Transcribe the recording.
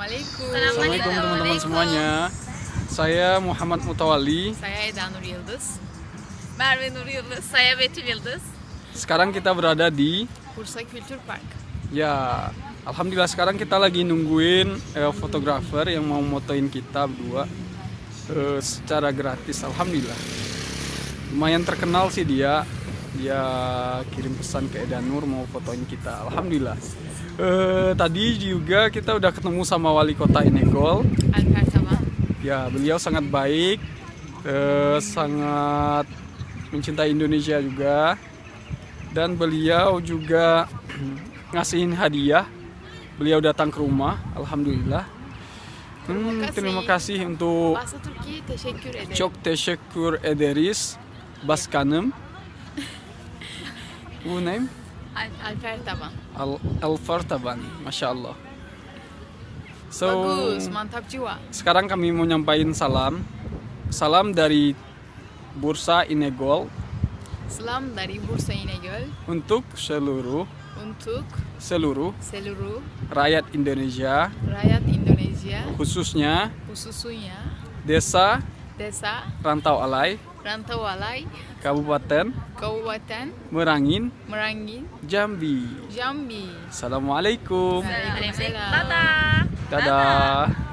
Assalamualaikum. Assalamualaikum teman-teman semuanya. Saya Muhammad Mutawali. Saya Eda Nur Yıldız. Merve Nur Yıldız, saya Betül Yıldız. Sekarang kita berada di Bursa Kültür Park. ya Alhamdulillah sekarang kita lagi nungguin eh, fotografer yang mau motoin kita berdua eh, secara gratis. Alhamdulillah. Lumayan terkenal sih dia. Dia kirim pesan ke Eda Nur mau fotoin kita. Alhamdulillah. Eh, tadi juga kita udah ketemu sama wali kota Inegol. Ya, beliau sangat baik, eh, sangat mencintai Indonesia juga, dan beliau juga ngasihin hadiah. Beliau datang ke rumah, alhamdulillah. Hmm, terima kasih untuk çok teşekkür ederiz başkanım. Bu name? Al- Alper Taban. Al Alfar Taban, masya Allah. So, Bagus, mantap jiwa. sekarang kami mau nyampain salam. Salam dari Bursa Inegol Selam dari Bursa İnegöl untuk seluruh untuk seluruh seluruh rakyat Indonesia rakyat Indonesia khususnya khususnya desa desa Rantau Alai, Rantau Alai, Kabupaten Kabupaten Merangin, Merangin, Jambi. Jambi. Assalamualaikum. Waalaikumsalam. Dadah. Dadah.